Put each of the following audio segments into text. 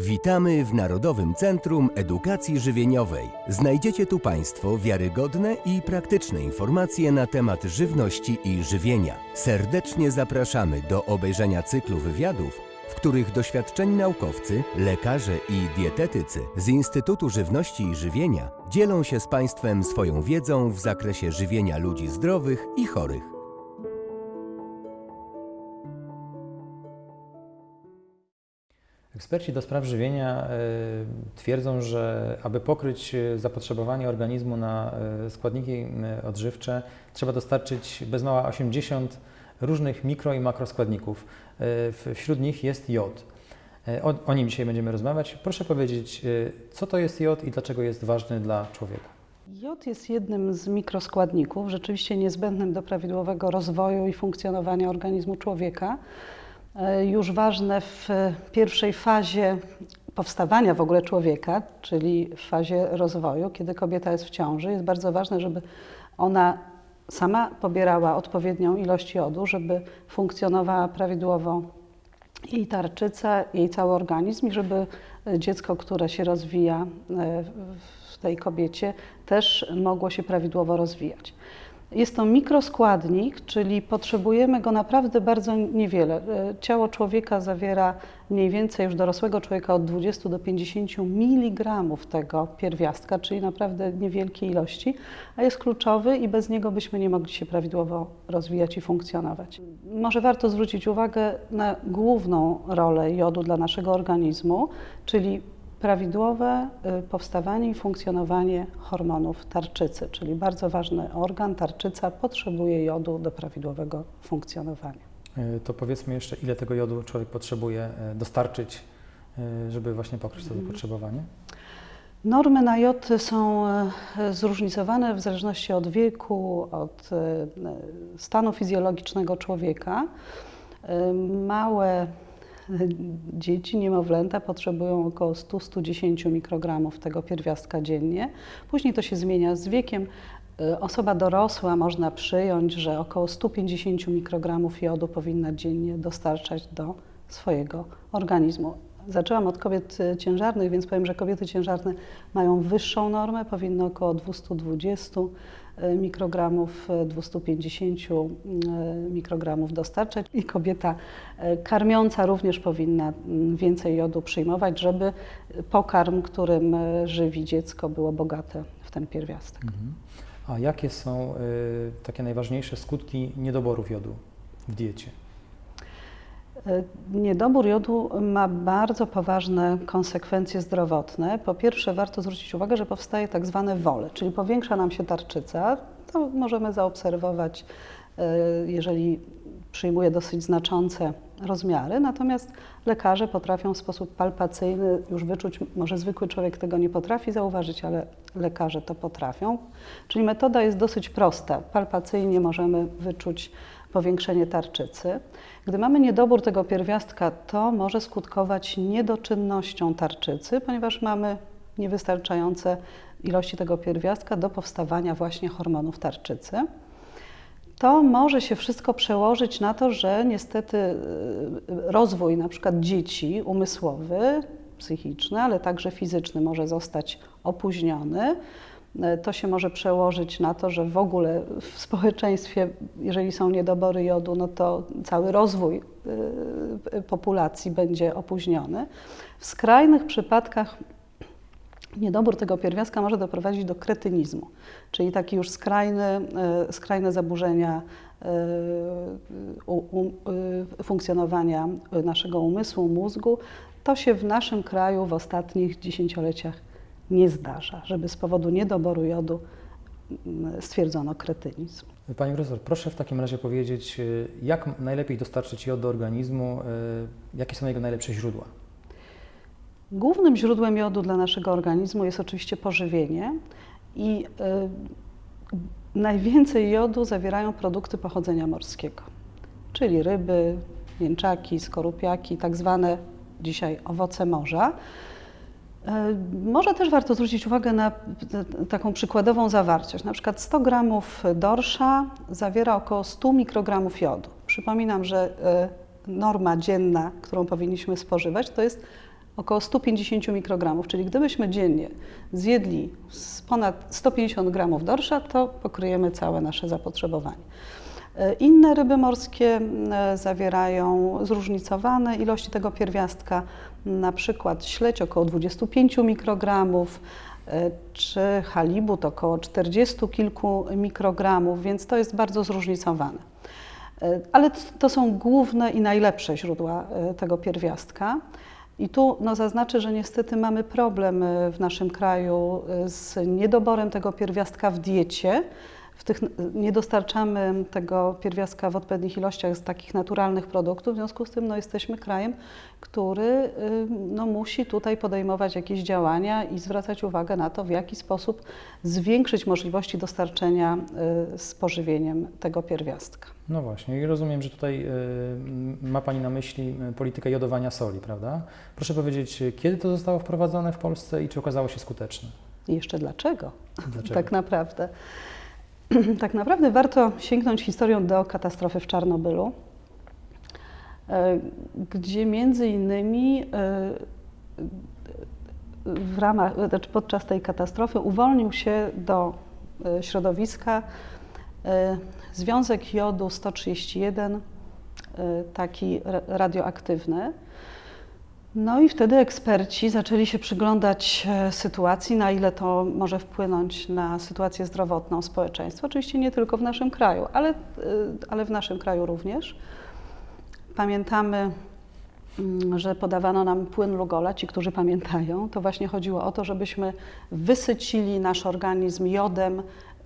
Witamy w Narodowym Centrum Edukacji Żywieniowej. Znajdziecie tu Państwo wiarygodne i praktyczne informacje na temat żywności i żywienia. Serdecznie zapraszamy do obejrzenia cyklu wywiadów, w których doświadczeni naukowcy, lekarze i dietetycy z Instytutu Żywności i Żywienia dzielą się z Państwem swoją wiedzą w zakresie żywienia ludzi zdrowych i chorych. Eksperci do spraw żywienia y, twierdzą, że aby pokryć y, zapotrzebowanie organizmu na y, składniki odżywcze, trzeba dostarczyć bez mała 80 różnych mikro i makroskładników. Wśród nich jest jod. O, o nim dzisiaj będziemy rozmawiać. Proszę powiedzieć, co to jest jod i dlaczego jest ważny dla człowieka? Jod jest jednym z mikroskładników, rzeczywiście niezbędnym do prawidłowego rozwoju i funkcjonowania organizmu człowieka. E, Już ważne w pierwszej fazie powstawania w ogóle człowieka, czyli w fazie rozwoju, kiedy kobieta jest w ciąży, jest bardzo ważne, żeby ona sama pobierała odpowiednią ilość jodu, żeby funkcjonowała prawidłowo jej tarczyca, jej cały organizm i żeby dziecko, które się rozwija e, w tej kobiecie, też mogło się prawidłowo rozwijać. Jest to mikroskładnik, czyli potrzebujemy go naprawdę bardzo niewiele. E, Ciało człowieka zawiera mniej więcej już dorosłego człowieka od 20 do 50 mg tego pierwiastka, czyli naprawdę niewielkie ilości, a jest kluczowy i bez niego byśmy nie mogli się prawidłowo rozwijać i funkcjonować. Może warto zwrócić uwagę na główną rolę jodu dla naszego organizmu, czyli prawidłowe y, powstawanie i funkcjonowanie hormonów tarczycy, czyli bardzo ważny organ, tarczyca potrzebuje jodu do prawidłowego funkcjonowania. Y, To powiedzmy jeszcze, ile tego jodu człowiek potrzebuje y, dostarczyć, y, żeby właśnie pokryć to zapotrzebowanie? Normy na jod są e, zróżnicowane w zależności od wieku, od e, stanu fizjologicznego człowieka. E, Małe e, dzieci, niemowlęta potrzebują około 100-110 mikrogramów tego pierwiastka dziennie. Później to się zmienia z wiekiem. E, Osoba dorosła można przyjąć, że około 150 mikrogramów jodu powinna dziennie dostarczać do swojego organizmu. Zaczęłam od kobiet e, ciężarnych, więc powiem, że kobiety ciężarne mają wyższą normę, powinny około 220 e, mikrogramów, e, 250 e, mikrogramów dostarczać i kobieta e, karmiąca również powinna mm, więcej jodu przyjmować, żeby pokarm, którym e, żywi dziecko, było bogate w ten pierwiastek. Mhm. A jakie są takie najważniejsze skutki niedoborów jodu w diecie? E, Niedobór jodu ma bardzo poważne konsekwencje zdrowotne. Po pierwsze, warto zwrócić uwagę, że powstaje tak zwane wole, czyli powiększa nam się tarczyca. To możemy zaobserwować, e, jeżeli przyjmuje dosyć znaczące rozmiary. Natomiast lekarze potrafią w sposób palpacyjny już wyczuć, może zwykły człowiek tego nie potrafi zauważyć, ale lekarze to potrafią. Czyli metoda jest dosyć prosta. Palpacyjnie możemy wyczuć powiększenie tarczycy. Gdy mamy niedobór tego pierwiastka, to może skutkować niedoczynnością tarczycy, ponieważ mamy niewystarczające ilości tego pierwiastka do powstawania właśnie hormonów tarczycy. To może się wszystko przełożyć na to, że niestety y, rozwój na przykład dzieci umysłowy, psychiczny, ale także fizyczny może zostać opóźniony. E, To się może przełożyć na to, że w ogóle w społeczeństwie, jeżeli są niedobory jodu, no to cały rozwój y, y, populacji będzie opóźniony. W skrajnych przypadkach niedobór tego pierwiastka może doprowadzić do kretynizmu, czyli takie już skrajny, e, skrajne zaburzenia e, funkcjonowania naszego umysłu, mózgu. To się w naszym kraju w ostatnich dziesięcioleciach nie zdarza, żeby z powodu niedoboru jodu mm, stwierdzono kretynizm. Pani profesor, proszę w takim razie powiedzieć, y, jak najlepiej dostarczyć jod do organizmu, y, jakie są jego najlepsze źródła? Głównym źródłem jodu dla naszego organizmu jest oczywiście pożywienie i y, najwięcej jodu zawierają produkty pochodzenia morskiego, czyli ryby, mięczaki, skorupiaki, tak zwane dzisiaj owoce morza. E, Może też warto zwrócić uwagę na taką przykładową zawartość. Na przykład 100 gramów dorsza zawiera około 100 mikrogramów jodu. Przypominam, że e, norma dzienna, którą powinniśmy spożywać, to jest około 150 mikrogramów, czyli gdybyśmy dziennie zjedli ponad 150 gramów dorsza, to pokryjemy całe nasze zapotrzebowanie. E, Inne ryby morskie e, zawierają zróżnicowane ilości tego pierwiastka, na przykład śledź około 25 mikrogramów, e, czy halibut około 40 kilku mikrogramów, więc to jest bardzo zróżnicowane. Ale to są główne i najlepsze źródła tego pierwiastka. I tu no, zaznaczę, że niestety mamy problem w naszym kraju z niedoborem tego pierwiastka w diecie. Tych, nie dostarczamy tego pierwiastka w odpowiednich ilościach z takich naturalnych produktów, w związku z tym no, jesteśmy krajem, który y, no, musi tutaj podejmować jakieś działania i zwracać uwagę na to, w jaki sposób zwiększyć możliwości dostarczenia y, z pożywieniem tego pierwiastka. No właśnie, i rozumiem, że tutaj y, ma Pani na myśli politykę jodowania soli, prawda? Proszę powiedzieć, kiedy to zostało wprowadzone w Polsce i czy okazało się skuteczne? I jeszcze dlaczego? Dlaczego? Tak naprawdę. tak naprawdę warto sięgnąć historią do katastrofy w Czarnobylu, e, gdzie między innymi e, w ramach, znaczy podczas tej katastrofy uwolnił się do e, środowiska związek jodu 131, e, taki ra- radioaktywny. No i wtedy eksperci zaczęli się przyglądać e, sytuacji, na ile to może wpłynąć na sytuację zdrowotną społeczeństwa. Oczywiście nie tylko w naszym kraju, ale, e, ale w naszym kraju również. Pamiętamy, mm, że podawano nam płyn Lugola, ci, którzy pamiętają. To właśnie chodziło o to, żebyśmy wysycili nasz organizm jodem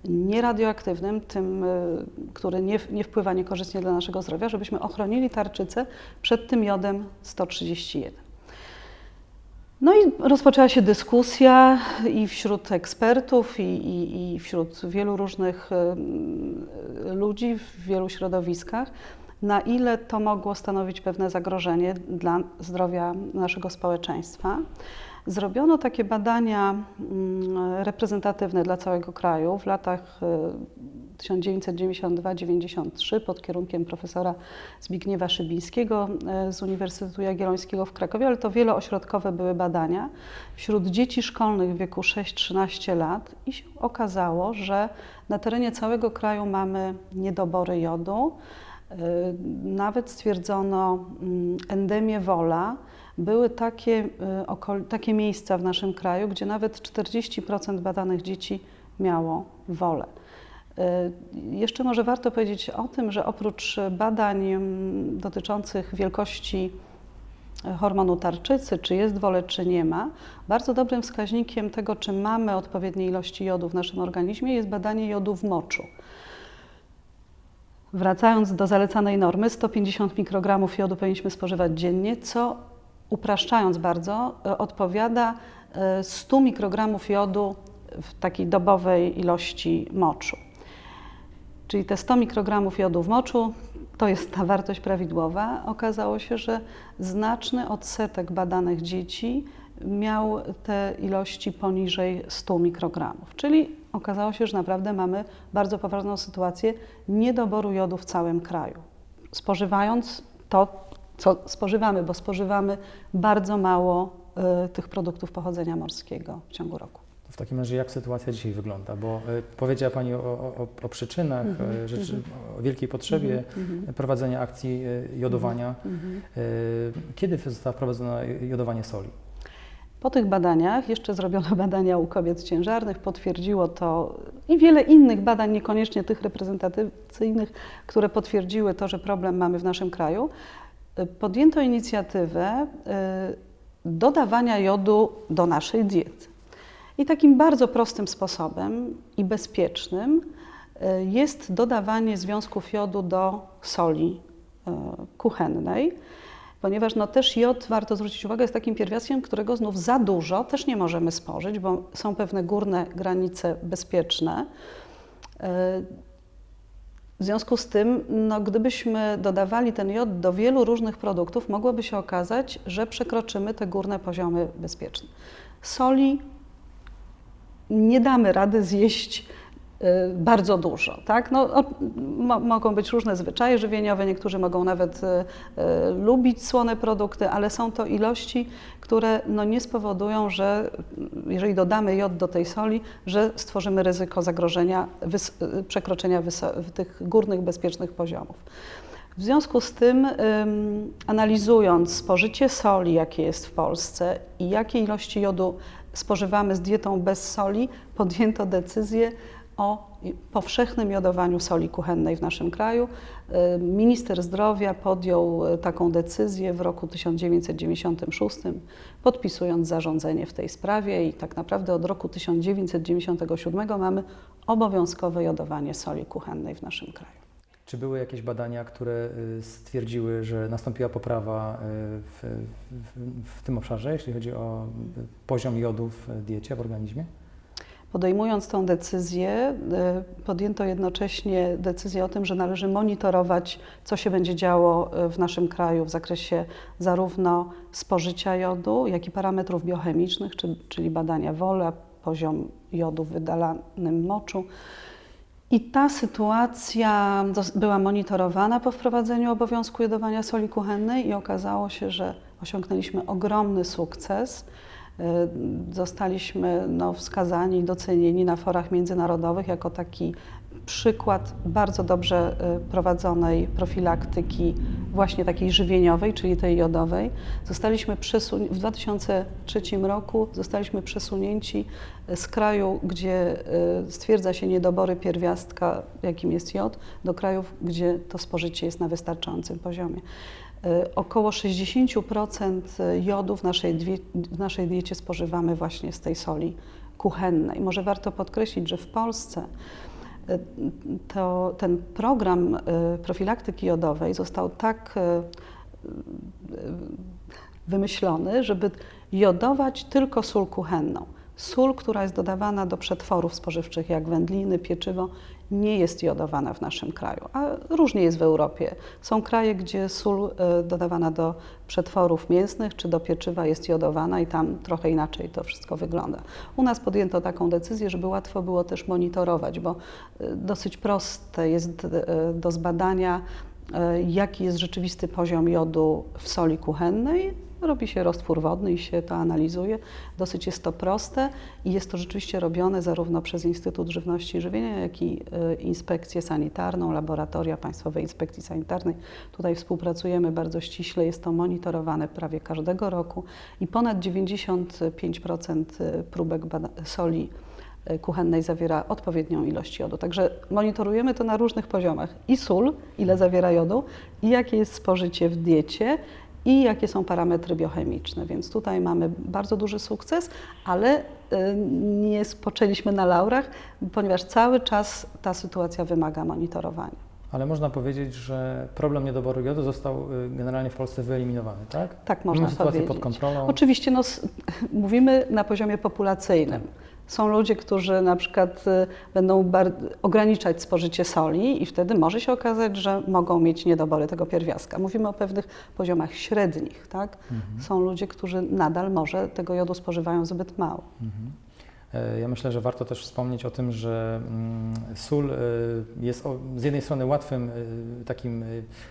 nieradioaktywnym, tym, y, który nie, nie wpływa niekorzystnie dla naszego zdrowia, żebyśmy ochronili tarczycę przed tym jodem 131. No i rozpoczęła się dyskusja i wśród ekspertów, i, i, i wśród wielu różnych ludzi w wielu środowiskach, na ile to mogło stanowić pewne zagrożenie dla zdrowia naszego społeczeństwa. Zrobiono takie badania mm, reprezentatywne dla całego kraju w latach y, 1992-93 pod kierunkiem profesora Zbigniewa Szybińskiego y, z Uniwersytetu Jagiellońskiego w Krakowie, ale to wieloośrodkowe były badania wśród dzieci szkolnych w wieku 6-13 lat i się okazało, że na terenie całego kraju mamy niedobory jodu. Y, Nawet stwierdzono mm, endemię wola. Były takie, okol- takie miejsca w naszym kraju, gdzie nawet 40% badanych dzieci miało wolę. Y, Jeszcze może warto powiedzieć o tym, że oprócz badań mm, dotyczących wielkości hormonu tarczycy, czy jest wolę, czy nie ma, bardzo dobrym wskaźnikiem tego, czy mamy odpowiednie ilości jodu w naszym organizmie, jest badanie jodu w moczu. Wracając do zalecanej normy, 150 mikrogramów jodu powinniśmy spożywać dziennie, co upraszczając bardzo, e, odpowiada e, 100 mikrogramów jodu w takiej dobowej ilości moczu. Czyli te 100 mikrogramów jodu w moczu to jest ta wartość prawidłowa. Okazało się, że znaczny odsetek badanych dzieci miał te ilości poniżej 100 mikrogramów. Czyli okazało się, że naprawdę mamy bardzo poważną sytuację niedoboru jodu w całym kraju. Spożywając to, co spożywamy, bo spożywamy bardzo mało y, tych produktów pochodzenia morskiego w ciągu roku. W takim razie jak sytuacja dzisiaj wygląda? Bo y, powiedziała Pani o, o, o przyczynach, Mhm, y, rzeczy, o wielkiej potrzebie prowadzenia akcji y, jodowania. Mhm. Y, Kiedy zostało wprowadzone jodowanie soli? Po tych badaniach, jeszcze zrobiono badania u kobiet ciężarnych, potwierdziło to i wiele innych badań, niekoniecznie tych reprezentacyjnych, które potwierdziły to, że problem mamy w naszym kraju. Podjęto inicjatywę dodawania jodu do naszej diety. I takim bardzo prostym sposobem i bezpiecznym y, jest dodawanie związków jodu do soli y, kuchennej ponieważ no też jod, warto zwrócić uwagę, jest takim pierwiastkiem, którego znów za dużo też nie możemy spożyć, bo są pewne górne granice bezpieczne. Yy, W związku z tym, no, gdybyśmy dodawali ten jod do wielu różnych produktów, mogłoby się okazać, że przekroczymy te górne poziomy bezpieczne. Soli nie damy rady zjeść y, bardzo dużo. Tak? No, mogą być różne zwyczaje żywieniowe, niektórzy mogą nawet y, y, lubić słone produkty, ale są to ilości, które no, nie spowodują, że jeżeli dodamy jod do tej soli, że stworzymy ryzyko zagrożenia wys- przekroczenia tych górnych bezpiecznych poziomów. W związku z tym, ym, analizując spożycie soli, jakie jest w Polsce i jakie ilości jodu spożywamy z dietą bez soli, podjęto decyzję o powszechnym jodowaniu soli kuchennej w naszym kraju. Y, Minister zdrowia podjął y, taką decyzję w roku 1996, podpisując zarządzenie w tej sprawie i tak naprawdę od roku 1997 mamy obowiązkowe jodowanie soli kuchennej w naszym kraju. Czy były jakieś badania, które y, stwierdziły, że nastąpiła poprawa y, w, w, w tym obszarze, jeśli chodzi o y, poziom jodu w diecie, w organizmie? Podejmując tą decyzję, podjęto jednocześnie decyzję o tym, że należy monitorować, co się będzie działo w naszym kraju w zakresie zarówno spożycia jodu, jak i parametrów biochemicznych, czy- czyli badania wola, poziom jodu w wydalanym moczu. I ta sytuacja była monitorowana po wprowadzeniu obowiązku jodowania soli kuchennej i okazało się, że osiągnęliśmy ogromny sukces. Y, Zostaliśmy no, wskazani, docenieni na forach międzynarodowych jako taki przykład bardzo dobrze y, prowadzonej profilaktyki, właśnie takiej żywieniowej, czyli tej jodowej. Zostaliśmy przesun- w 2003 roku zostaliśmy przesunięci z kraju, gdzie y, stwierdza się niedobory pierwiastka, jakim jest jod, do krajów, gdzie to spożycie jest na wystarczającym poziomie. Y, Około 60% jodu w naszej, w naszej diecie spożywamy właśnie z tej soli kuchennej. Może warto podkreślić, że w Polsce to, ten program y, profilaktyki jodowej został tak y, y, wymyślony, żeby jodować tylko sól kuchenną. Sól, która jest dodawana do przetworów spożywczych, jak wędliny, pieczywo, nie jest jodowana w naszym kraju, a różnie jest w Europie. Są kraje, gdzie sól y, dodawana do przetworów mięsnych czy do pieczywa jest jodowana i tam trochę inaczej to wszystko wygląda. U nas podjęto taką decyzję, żeby łatwo było też monitorować, bo y, dosyć proste jest y, do zbadania, jaki jest rzeczywisty poziom jodu w soli kuchennej. Robi się roztwór wodny i się to analizuje. Dosyć jest to proste i jest to rzeczywiście robione zarówno przez Instytut Żywności i Żywienia, jak i y, Inspekcję Sanitarną, laboratoria Państwowej Inspekcji Sanitarnej. Tutaj współpracujemy bardzo ściśle, jest to monitorowane prawie każdego roku i ponad 95% próbek bada- soli kuchennej zawiera odpowiednią ilość jodu. Także monitorujemy to na różnych poziomach. I sól, ile zawiera jodu, i jakie jest spożycie w diecie, i jakie są parametry biochemiczne. Więc tutaj mamy bardzo duży sukces, ale y, nie spoczęliśmy na laurach, ponieważ cały czas ta sytuacja wymaga monitorowania. Ale można powiedzieć, że problem niedoboru jodu został y, generalnie w Polsce wyeliminowany, tak? Tak można Mamy sytuację powiedzieć. pod kontrolą. Oczywiście no, mówimy na poziomie populacyjnym. Są ludzie, którzy na przykład y, będą ograniczać spożycie soli i wtedy może się okazać, że mogą mieć niedobory tego pierwiastka. Mówimy o pewnych poziomach średnich. Tak? Mhm. Są ludzie, którzy nadal może tego jodu spożywają zbyt mało. Mhm. E, Ja myślę, że warto też wspomnieć o tym, że mm, sól e, jest z jednej strony łatwym e, takim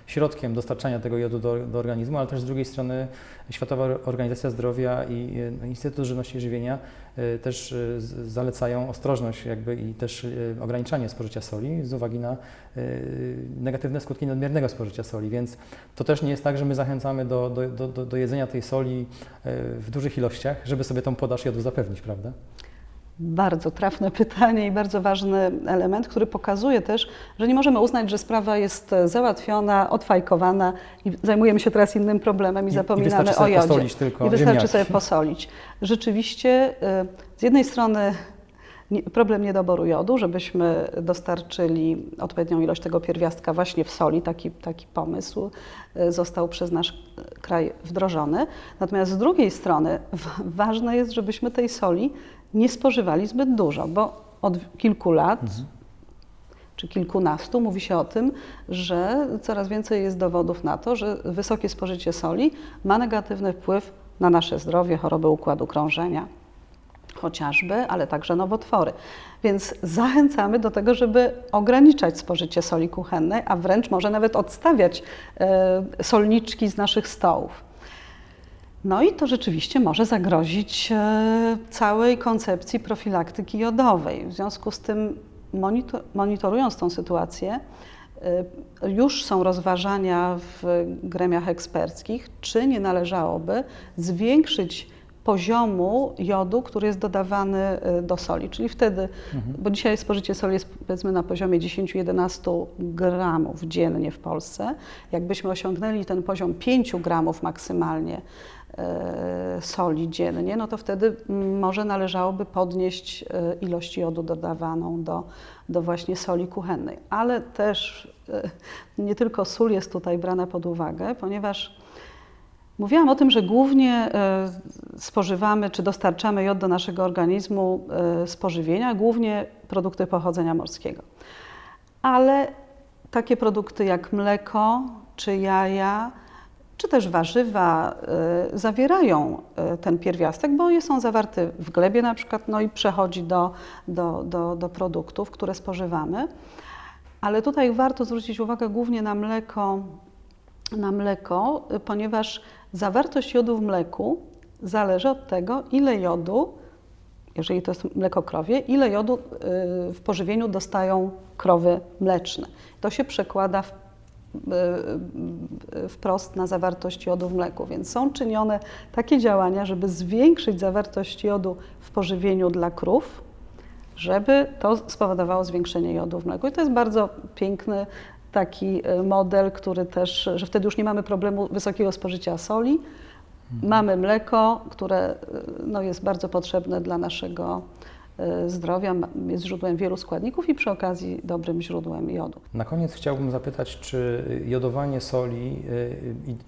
środkiem dostarczania tego jodu do, do organizmu, ale też z drugiej strony Światowa Organizacja Zdrowia i Instytut Żywności i Żywienia też zalecają ostrożność jakby i też ograniczanie spożycia soli z uwagi na negatywne skutki nadmiernego spożycia soli, więc to też nie jest tak, że my zachęcamy do, do, do, do- jedzenia tej soli w dużych ilościach, żeby sobie tą podaż jodu zapewnić, prawda? Bardzo trafne pytanie i bardzo ważny element, który pokazuje też, że nie możemy uznać, że sprawa jest e, załatwiona, odfajkowana i zajmujemy się teraz innym problemem i, I- i zapominamy wystarczy o jodzie. posolić tylko I wystarczy ziemniaki. sobie posolić. Rzeczywiście e, z jednej strony problem niedoboru jodu, żebyśmy dostarczyli odpowiednią ilość tego pierwiastka właśnie w soli, taki, taki pomysł e, został przez nasz kraj wdrożony. Natomiast z drugiej strony ważne jest, żebyśmy tej soli nie spożywali zbyt dużo, bo od kilku lat czy kilkunastu mówi się o tym, że coraz więcej jest dowodów na to, że wysokie spożycie soli ma negatywny wpływ na nasze zdrowie, choroby układu krążenia, chociażby, ale także nowotwory. Więc zachęcamy do tego, żeby ograniczać spożycie soli kuchennej, a wręcz może nawet odstawiać e, solniczki z naszych stołów. No i to rzeczywiście może zagrozić e, całej koncepcji profilaktyki jodowej. W związku z tym, monitor, monitorując tą sytuację, e, już są rozważania w gremiach eksperckich, czy nie należałoby zwiększyć poziomu jodu, który jest dodawany e, do soli. Czyli wtedy, bo dzisiaj spożycie soli jest powiedzmy na poziomie 10-11 gramów dziennie w Polsce. Jakbyśmy osiągnęli ten poziom 5 gramów maksymalnie e, soli dziennie, no to wtedy mm, może należałoby podnieść e, ilość jodu dodawaną do, do właśnie soli kuchennej. Ale też nie tylko sól jest tutaj brana pod uwagę, ponieważ Mówiłam o tym, że głównie e, spożywamy czy dostarczamy jod do naszego organizmu e, z pożywienia, głównie produkty pochodzenia morskiego. Ale takie produkty jak mleko czy jaja, czy też warzywa e, zawierają ten pierwiastek, bo są zawarte w glebie na przykład, no i przechodzi do, do, do, do produktów, które spożywamy. Ale tutaj warto zwrócić uwagę głównie na mleko, na mleko, ponieważ zawartość jodu w mleku zależy od tego, ile jodu, jeżeli to jest mleko krowie, ile jodu y, w pożywieniu dostają krowy mleczne. To się przekłada w, y, y, wprost na zawartość jodu w mleku, więc są czynione takie działania, żeby zwiększyć zawartość jodu w pożywieniu dla krów, żeby to spowodowało zwiększenie jodu w mleku. I to jest bardzo piękny taki model, który też, że wtedy już nie mamy problemu wysokiego spożycia soli. Mhm. Mamy mleko, które no, jest bardzo potrzebne dla naszego zdrowia, jest źródłem wielu składników i przy okazji dobrym źródłem jodu. Na koniec chciałbym zapytać, czy jodowanie soli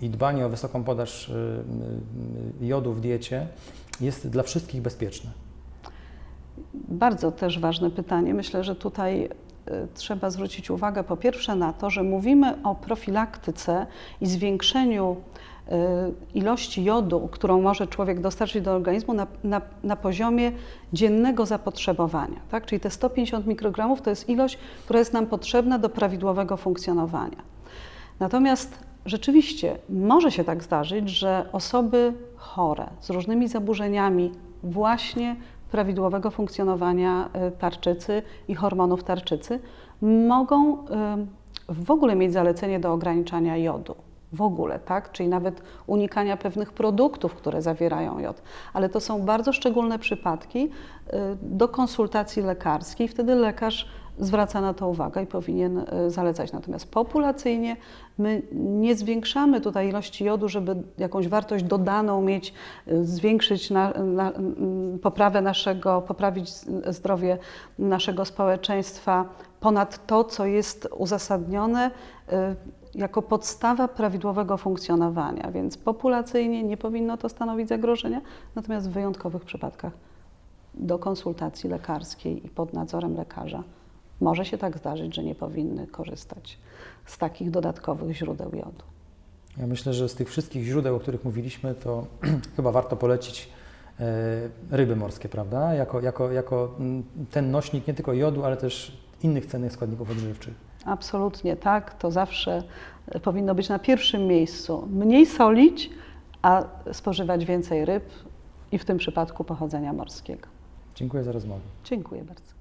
i dbanie o wysoką podaż jodu w diecie jest dla wszystkich bezpieczne? Bardzo też ważne pytanie. Myślę, że tutaj trzeba zwrócić uwagę po pierwsze na to, że mówimy o profilaktyce i zwiększeniu ilości jodu, którą może człowiek dostarczyć do organizmu na, na, na poziomie dziennego zapotrzebowania. Tak? Czyli te 150 mikrogramów to jest ilość, która jest nam potrzebna do prawidłowego funkcjonowania. Natomiast rzeczywiście może się tak zdarzyć, że osoby chore z różnymi zaburzeniami właśnie prawidłowego funkcjonowania tarczycy i hormonów tarczycy mogą w ogóle mieć zalecenie do ograniczania jodu. W ogóle, tak? Czyli nawet unikania pewnych produktów, które zawierają jod. Ale to są bardzo szczególne przypadki do konsultacji lekarskiej. Wtedy lekarz zwraca na to uwagę i powinien zalecać. Natomiast populacyjnie my nie zwiększamy tutaj ilości jodu, żeby jakąś wartość dodaną mieć, zwiększyć na, na, poprawę naszego, poprawić zdrowie naszego społeczeństwa ponad to, co jest uzasadnione jako podstawa prawidłowego funkcjonowania, więc populacyjnie nie powinno to stanowić zagrożenia, natomiast w wyjątkowych przypadkach do konsultacji lekarskiej i pod nadzorem lekarza może się tak zdarzyć, że nie powinny korzystać z takich dodatkowych źródeł jodu. Ja myślę, że z tych wszystkich źródeł, o których mówiliśmy, to chyba warto polecić ryby morskie, prawda? Jako, jako, jako ten nośnik nie tylko jodu, ale też innych cennych składników odżywczych. Absolutnie tak, to zawsze powinno być na pierwszym miejscu. Mniej solić, a spożywać więcej ryb i w tym przypadku pochodzenia morskiego. Dziękuję za rozmowę. Dziękuję bardzo.